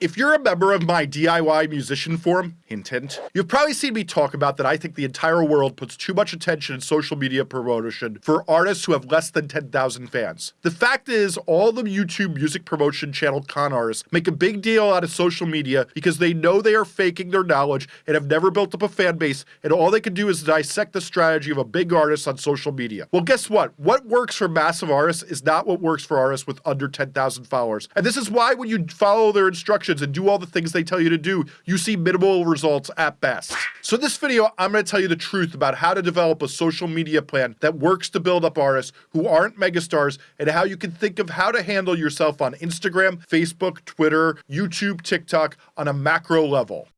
If you're a member of my DIY musician forum, hint hint, you've probably seen me talk about that I think the entire world puts too much attention in social media promotion for artists who have less than 10,000 fans. The fact is, all the YouTube music promotion channel con artists make a big deal out of social media because they know they are faking their knowledge and have never built up a fan base, and all they can do is dissect the strategy of a big artist on social media. Well, guess what? What works for massive artists is not what works for artists with under 10,000 followers. And this is why when you follow their instructions, and do all the things they tell you to do, you see minimal results at best. So this video, I'm going to tell you the truth about how to develop a social media plan that works to build up artists who aren't megastars and how you can think of how to handle yourself on Instagram, Facebook, Twitter, YouTube, TikTok on a macro level.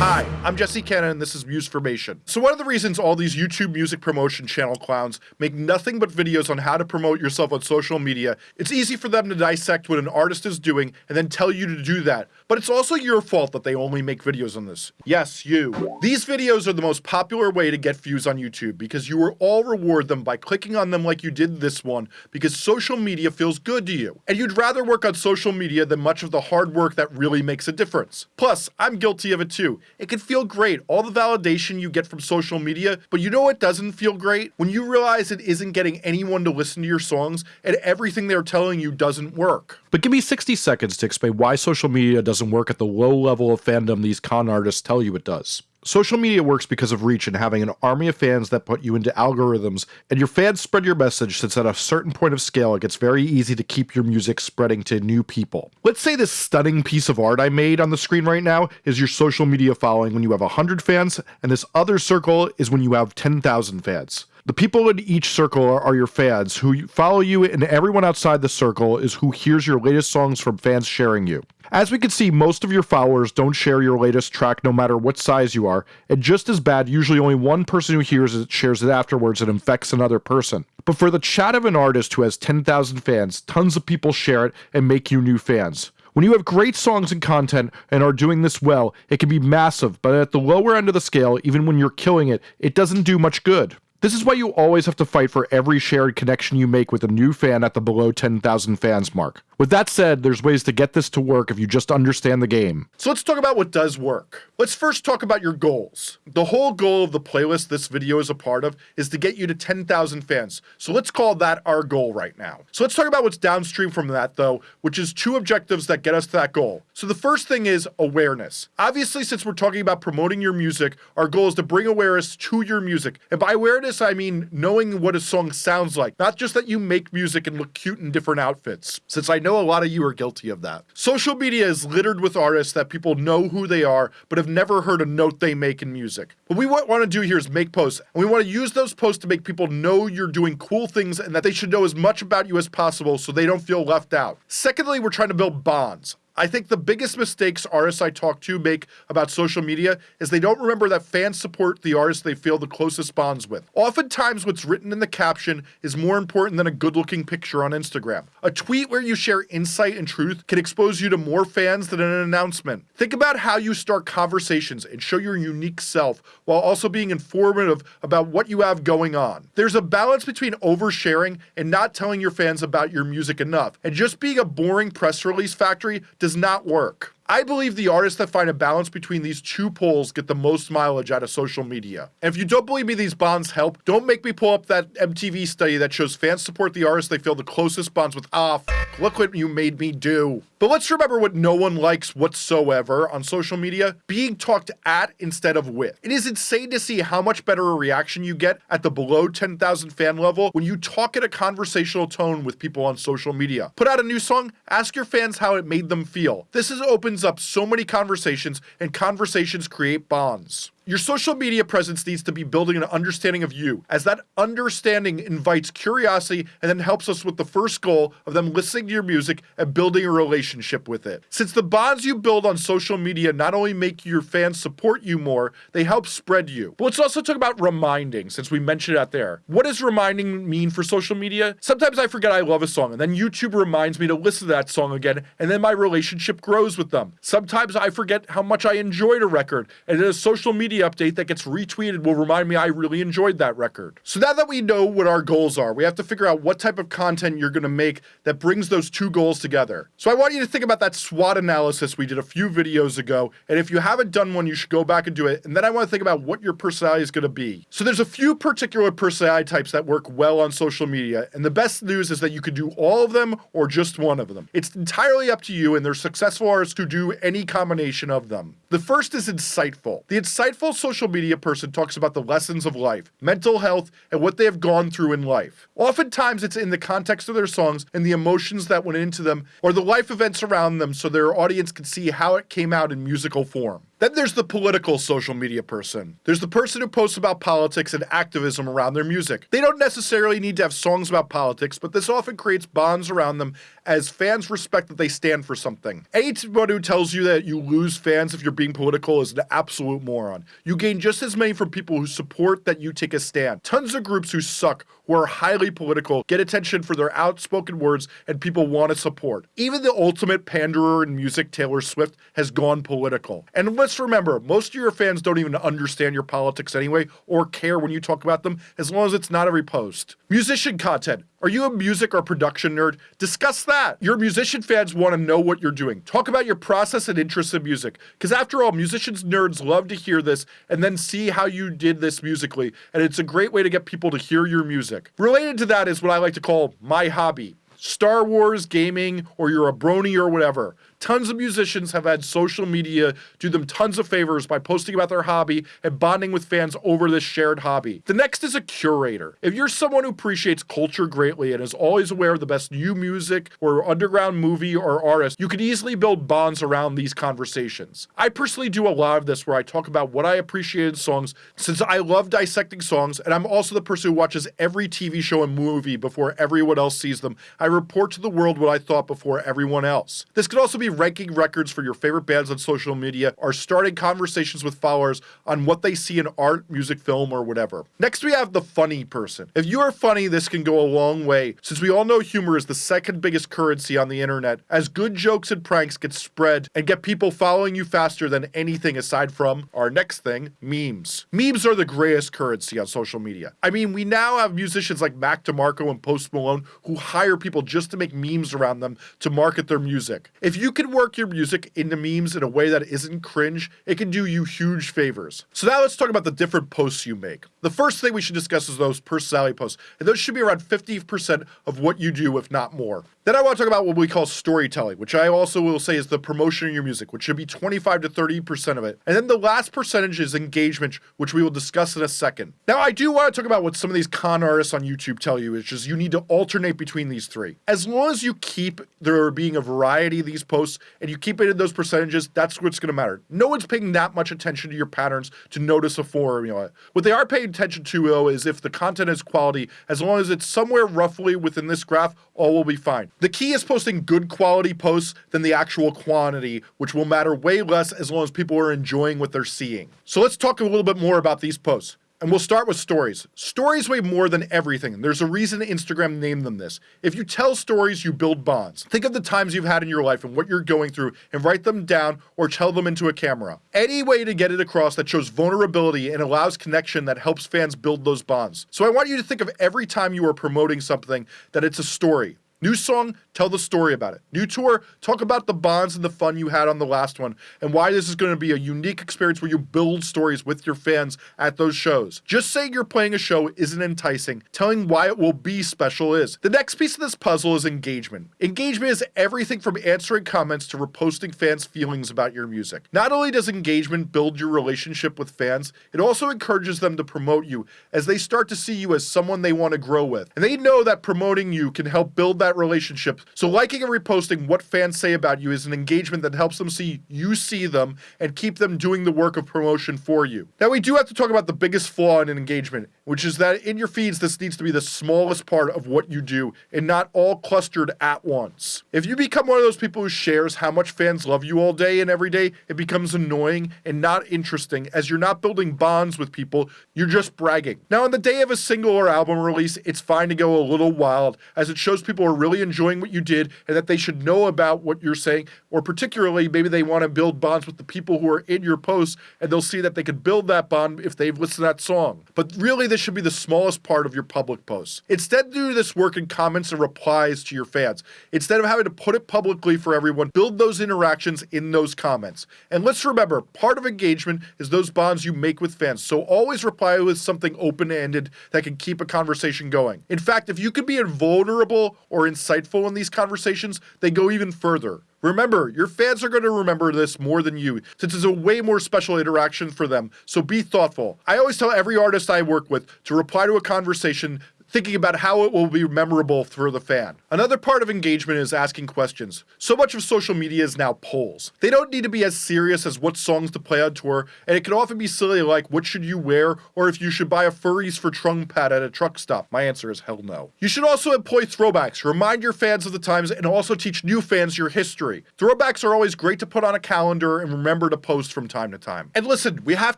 Hi, I'm Jesse Cannon and this is Musformation. So one of the reasons all these YouTube music promotion channel clowns make nothing but videos on how to promote yourself on social media, it's easy for them to dissect what an artist is doing and then tell you to do that. But it's also your fault that they only make videos on this. Yes, you. These videos are the most popular way to get views on YouTube because you will all reward them by clicking on them like you did this one because social media feels good to you. And you'd rather work on social media than much of the hard work that really makes a difference. Plus, I'm guilty of it too. It can feel great, all the validation you get from social media, but you know what doesn't feel great? When you realize it isn't getting anyone to listen to your songs and everything they're telling you doesn't work. But give me 60 seconds to explain why social media doesn't work at the low level of fandom these con artists tell you it does. Social media works because of reach and having an army of fans that put you into algorithms, and your fans spread your message since at a certain point of scale it gets very easy to keep your music spreading to new people. Let's say this stunning piece of art I made on the screen right now is your social media following when you have 100 fans, and this other circle is when you have 10,000 fans. The people in each circle are, are, your fans who follow you, and everyone outside the circle is who hears your latest songs from fans sharing you. As we can see, most of your followers don't share your latest track no matter what size you are, and just as bad, usually only one person who hears it shares it afterwards and infects another person. But for the chat of an artist who has 10,000 fans, tons of people share it and make you new fans. When you have great songs and content and are doing this well, it can be massive, but at the lower end of the scale, even when you're killing it, it doesn't do much good. This is why you always have to fight for every shared connection you make with a new fan at the below 10,000 fans mark. With that said, there's ways to get this to work if you just understand the game. So let's talk about what does work. Let's first talk about your goals. The whole goal of the playlist this video is a part of is to get you to 10,000 fans. So let's call that our goal right now. So let's talk about what's downstream from that though, which is two objectives that get us to that goal. So the first thing is awareness. Obviously, since we're talking about promoting your music, our goal is to bring awareness to your music. And by awareness, I mean knowing what a song sounds like, not just that you make music and look cute in different outfits. Since I know know a lot of you are guilty of that. Social media is littered with artists that people know who they are, but have never heard a note they make in music. What we want to do here is make posts, and we want to use those posts to make people know you're doing cool things and that they should know as much about you as possible so they don't feel left out. Secondly, we're trying to build bonds. I think the biggest mistakes artists I talk to make about social media is they don't remember that fans support the artists they feel the closest bonds with. Oftentimes, what's written in the caption is more important than a good looking picture on Instagram. A tweet where you share insight and truth can expose you to more fans than an announcement. Think about how you start conversations and show your unique self while also being informative about what you have going on. There's a balance between oversharing and not telling your fans about your music enough, and just being a boring press release factory does does not work. I believe the artists that find a balance between these two poles get the most mileage out of social media. And if you don't believe me these bonds help, don't make me pull up that MTV study that shows fans support the artists they feel the closest bonds with. Ah, look what you made me do. But let's remember what no one likes whatsoever on social media being talked at instead of with. It is insane to see how much better a reaction you get at the below 10,000 fan level when you talk in a conversational tone with people on social media. Put out a new song, ask your fans how it made them feel. This is opens up so many conversations, and conversations create bonds. Your social media presence needs to be building an understanding of you, as that understanding invites curiosity and then helps us with the first goal of them listening to your music and building a relationship with it. Since the bonds you build on social media not only make your fans support you more, they help spread you. But let's also talk about reminding, since we mentioned it out there. What does reminding mean for social media? Sometimes I forget I love a song, and then YouTube reminds me to listen to that song again, and then my relationship grows with them. Sometimes I forget how much I enjoyed a record, and then a social media update that gets retweeted will remind me I really enjoyed that record. So now that we know what our goals are, we have to figure out what type of content you're gonna make that brings those two goals together. So I want you to think about that SWOT analysis we did a few videos ago, and if you haven't done one, you should go back and do it. And then I wanna think about what your personality is gonna be. So there's a few particular personality types that work well on social media, and the best news is that you could do all of them or just one of them. It's entirely up to you, and there's successful artists who do any combination of them. The first is insightful. The insightful social media person talks about the lessons of life, mental health, and what they have gone through in life. Oftentimes, it's in the context of their songs and the emotions that went into them, or the life events around them, so their audience can see how it came out in musical form. Then there's the political social media person. There's the person who posts about politics and activism around their music. They don't necessarily need to have songs about politics, but this often creates bonds around them as fans respect that they stand for something. Anyone who tells you that you lose fans if you're being political is an absolute moron. You gain just as many from people who support that you take a stand. Tons of groups who suck, who are highly political, get attention for their outspoken words and people want to support. Even the ultimate panderer in music, Taylor Swift, has gone political. And let's remember, most of your fans don't even understand your politics anyway or care when you talk about them as long as it's not every post. Musician content. Are you a music or production nerd? Discuss that. Your musician fans want to know what you're doing. Talk about your process and interests in music. Because after all, musicians nerds love to hear this and then see how you did this musically. And it's a great way to get people to hear your music. Related to that is what I like to call my hobby. Star Wars, gaming, or you're a brony or whatever. Tons of musicians have had social media do them tons of favors by posting about their hobby and bonding with fans over this shared hobby. The next is a curator. If you're someone who appreciates culture greatly and is always aware of the best new music or underground movie or artist, you can easily build bonds around these conversations. I personally do a lot of this where I talk about what I appreciate in songs since I love dissecting songs and I'm also the person who watches every TV show and movie before everyone else sees them. I report to the world what I thought before everyone else. This could also be ranking records for your favorite bands on social media or starting conversations with followers on what they see in art, music, film, or whatever. Next, we have the funny person. If you are funny, this can go a long way, since we all know humor is the second biggest currency on the internet, as good jokes and pranks get spread and get people following you faster than anything aside from our next thing, memes. Memes are the greatest currency on social media. I mean, we now have musicians like Mac DeMarco and Post Malone who hire people just to make memes around them to market their music. If you can work your music into memes in a way that isn't cringe, it can do you huge favors. So now let's talk about the different posts you make. The first thing we should discuss is those personality posts, and those should be around 50% of what you do, if not more. Then I want to talk about what we call storytelling, which I also will say is the promotion of your music, which should be 25 to 30% of it. And then the last percentage is engagement, which we will discuss in a second. Now, I do want to talk about what some of these con artists on YouTube tell you, which is you need to alternate between these three. As long as you keep there being a variety of these posts and you keep it in those percentages, that's what's going to matter. No one's paying that much attention to your patterns to notice a formula. What they are paying attention to, though, is if the content is quality. As long as it's somewhere roughly within this graph, all will be fine. The key is posting good quality posts than the actual quantity, which will matter way less as long as people are enjoying what they're seeing. So let's talk a little bit more about these posts. And we'll start with stories. Stories weigh more than everything. There's a reason Instagram named them this. If you tell stories, you build bonds. Think of the times you've had in your life and what you're going through and write them down or tell them into a camera. Any way to get it across that shows vulnerability and allows connection that helps fans build those bonds. So I want you to think of every time you are promoting something that it's a story. New song, tell the story about it. New tour, talk about the bonds and the fun you had on the last one and why this is going to be a unique experience where you build stories with your fans at those shows. Just saying you're playing a show isn't enticing. Telling why it will be special is. The next piece of this puzzle is engagement. Engagement is everything from answering comments to reposting fans' feelings about your music. Not only does engagement build your relationship with fans, it also encourages them to promote you as they start to see you as someone they want to grow with. And they know that promoting you can help build that relationship. So liking and reposting what fans say about you is an engagement that helps them see you see them and keep them doing the work of promotion for you. Now we do have to talk about the biggest flaw in an engagement, which is that in your feeds, this needs to be the smallest part of what you do and not all clustered at once. If you become one of those people who shares how much fans love you all day and every day, it becomes annoying and not interesting as you're not building bonds with people, you're just bragging. Now, on the day of a single or album release, it's fine to go a little wild as it shows people are really enjoying what you did and that they should know about what you're saying, or particularly maybe they want to build bonds with the people who are in your posts and they'll see that they could build that bond if they've listened to that song. But really, this should be the smallest part of your public posts. Instead, do this work in comments and replies to your fans. Instead of having to put it publicly for everyone, build those interactions in those comments. And let's remember, part of engagement is those bonds you make with fans. So always reply with something open ended that can keep a conversation going. In fact, if you can be invulnerable or insightful in these conversations, they go even further. Remember, your fans are going to remember this more than you, since it's a way more special interaction for them, so be thoughtful. I always tell every artist I work with to reply to a conversation thinking about how it will be memorable for the fan. Another part of engagement is asking questions. So much of social media is now polls. They don't need to be as serious as what songs to play on tour, and it can often be silly like what should you wear or if you should buy a furries for trunk pad at a truck stop. My answer is hell no. You should also employ throwbacks. Remind your fans of the times and also teach new fans your history. Throwbacks are always great to put on a calendar and remember to post from time to time. And listen, we have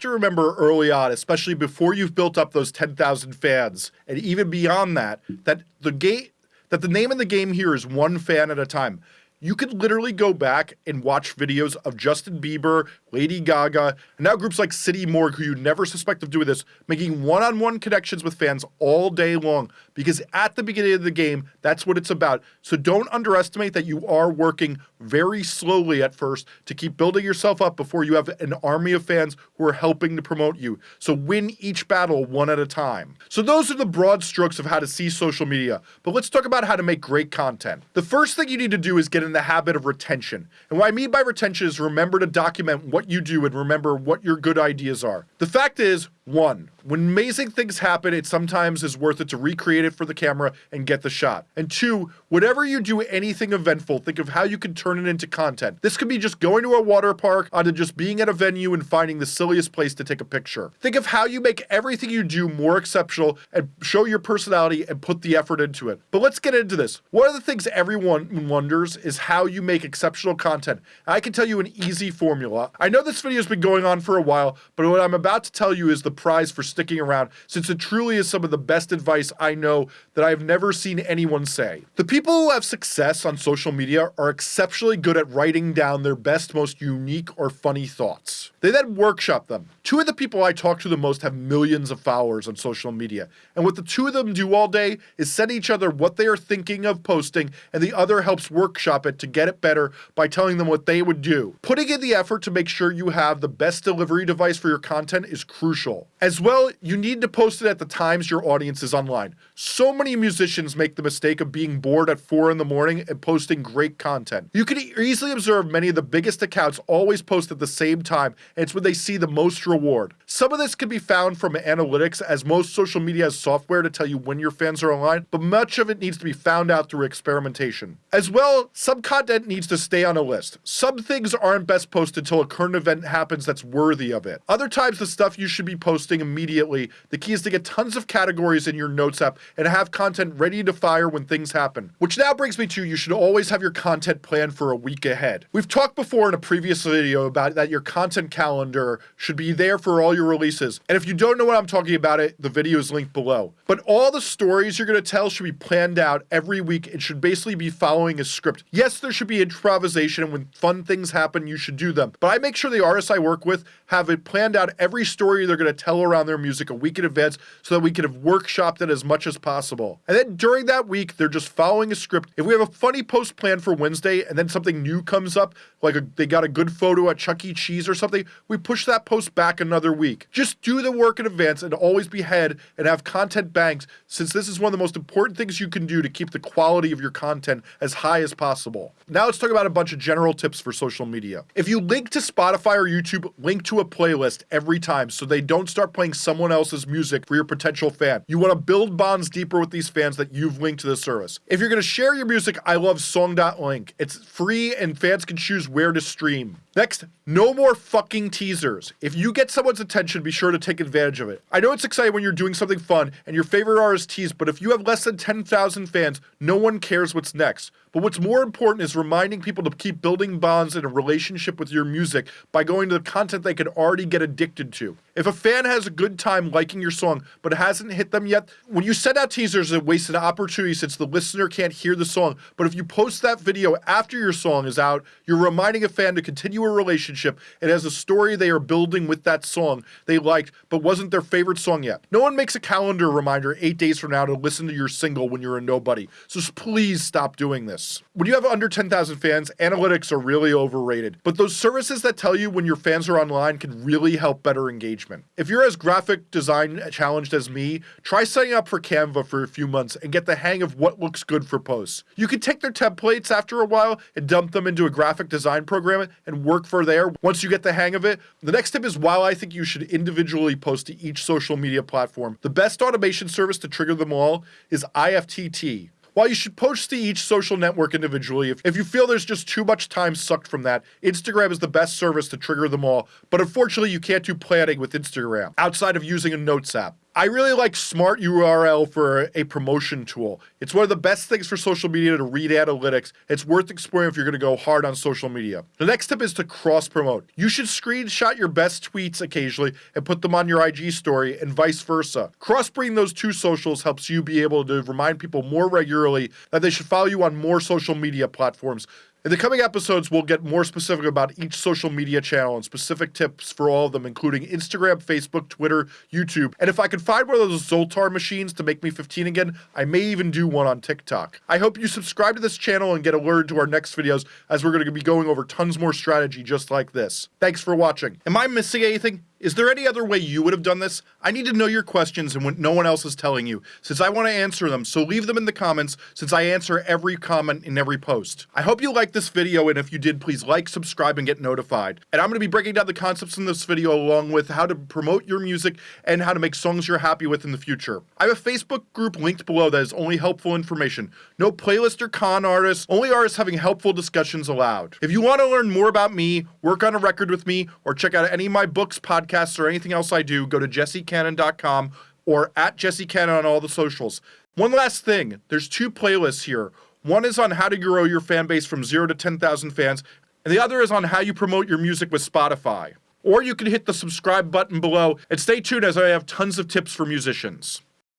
to remember early on, especially before you've built up those 10,000 fans and even beyond beyond that that the game that the name of the game here is one fan at a time. You could literally go back and watch videos of Justin Bieber, Lady Gaga, and now groups like City Morgue, who you'd never suspect of doing this, making one on one connections with fans all day long. Because at the beginning of the game, that's what it's about. So don't underestimate that you are working very slowly at first to keep building yourself up before you have an army of fans who are helping to promote you. So win each battle one at a time. So those are the broad strokes of how to see social media. But let's talk about how to make great content. The first thing you need to do is get in the habit of retention. And what I mean by retention is remember to document what what you do and remember what your good ideas are. The fact is, one, when amazing things happen, it sometimes is worth it to recreate it for the camera and get the shot. And two, whatever you do anything eventful, think of how you can turn it into content. This could be just going to a water park, onto just being at a venue and finding the silliest place to take a picture. Think of how you make everything you do more exceptional and show your personality and put the effort into it. But let's get into this. One of the things everyone wonders is how you make exceptional content. I can tell you an easy formula. I know this video has been going on for a while, but what I'm about to tell you is the prize for sticking around since it truly is some of the best advice I know that I've never seen anyone say. The people who have success on social media are exceptionally good at writing down their best, most unique or funny thoughts. They then workshop them. Two of the people I talk to the most have millions of followers on social media, and what the two of them do all day is send each other what they are thinking of posting, and the other helps workshop it to get it better by telling them what they would do. Putting in the effort to make sure you have the best delivery device for your content is crucial. As well, you need to post it at the times your audience is online. So many musicians make the mistake of being bored at 4 in the morning and posting great content. You can easily observe many of the biggest accounts always post at the same time, and it's when they see the most reward. Some of this can be found from analytics, as most social media has software to tell you when your fans are online, but much of it needs to be found out through experimentation. As well, some content needs to stay on a list. Some things aren't best posted until a current event happens that's worthy of it. Other times, the stuff you should be posting immediately. The key is to get tons of categories in your notes app and have content ready to fire when things happen. Which now brings me to you should always have your content planned for a week ahead. We've talked before in a previous video about that your content calendar should be there for all your releases. And if you don't know what I'm talking about it, the video is linked below. But all the stories you're going to tell should be planned out every week and should basically be following a script. Yes, there should be improvisation and when fun things happen, you should do them. But I make sure the artists I work with have it planned out every story they're going to tell around their music a week in advance so that we can have workshopped it as much as possible. And then during that week, they're just following a script. If we have a funny post planned for Wednesday and then something new comes up, like a, they got a good photo at Chuck E. Cheese or something, we push that post back another week. Just do the work in advance and always be ahead and have content banks since this is one of the most important things you can do to keep the quality of your content as high as possible. Now let's talk about a bunch of general tips for social media. If you link to Spotify or YouTube, link to a playlist every time so they don't start playing someone else's music for your potential fan. You want to build bonds deeper with these fans that you've linked to the service. If you're going to share your music, I love song.link. It's free and fans can choose where to stream. Next, no more fucking teasers. If you get someone's attention, be sure to take advantage of it. I know it's exciting when you're doing something fun and your favorite artist teased, but if you have less than 10,000 fans, no one cares what's next. But what's more important is reminding people to keep building bonds in a relationship with your music by going to the content they could already get addicted to. If a fan has a good time liking your song but it hasn't hit them yet, when you send out teasers, it wastes an opportunity since the listener can't hear the song. But if you post that video after your song is out, you're reminding a fan to continue a relationship. It has a story they are building with that song they liked but wasn't their favorite song yet. No one makes a calendar reminder eight days from now to listen to your single when you're a nobody. So please stop doing this. When you have under 10,000 fans, analytics are really overrated, but those services that tell you when your fans are online can really help better engagement. If you're as graphic design challenged as me, try signing up for Canva for a few months and get the hang of what looks good for posts. You can take their templates after a while and dump them into a graphic design program and work for there once you get the hang of it. The next tip is while I think you should individually post to each social media platform, the best automation service to trigger them all is IFTTT. While you should post to each social network individually, if, if you feel there's just too much time sucked from that, Instagram is the best service to trigger them all. But unfortunately, you can't do planning with Instagram outside of using a Notes app. I really like Smart URL for a promotion tool. It's one of the best things for social media to read analytics. It's worth exploring if you're going to go hard on social media. The next tip is to cross promote. You should screenshot your best tweets occasionally and put them on your IG story and vice versa. Crossbreeding those two socials helps you be able to remind people more regularly that they should follow you on more social media platforms in the coming episodes, we'll get more specific about each social media channel and specific tips for all of them, including Instagram, Facebook, Twitter, YouTube. And if I can find one of those Zoltar machines to make me 15 again, I may even do one on TikTok. I hope you subscribe to this channel and get alerted to our next videos as we're going to be going over tons more strategy just like this. Thanks for watching. Am I missing anything? Is there any other way you would have done this? I need to know your questions and what no one else is telling you, since I want to answer them, so leave them in the comments, since I answer every comment in every post. I hope you liked this video, and if you did, please like, subscribe, and get notified. And I'm going to be breaking down the concepts in this video along with how to promote your music and how to make songs you're happy with in the future. I have a Facebook group linked below that is only helpful information. No playlist or con artists, only artists having helpful discussions allowed. If you want to learn more about me, work on a record with me, or check out any of my books, podcasts, podcasts or anything else I do, go to jessecannon.com or at jessecannon on all the socials. One last thing there's two playlists here. One is on how to grow your fan base from zero to 10,000 fans, and the other is on how you promote your music with Spotify. Or you can hit the subscribe button below and stay tuned as I have tons of tips for musicians.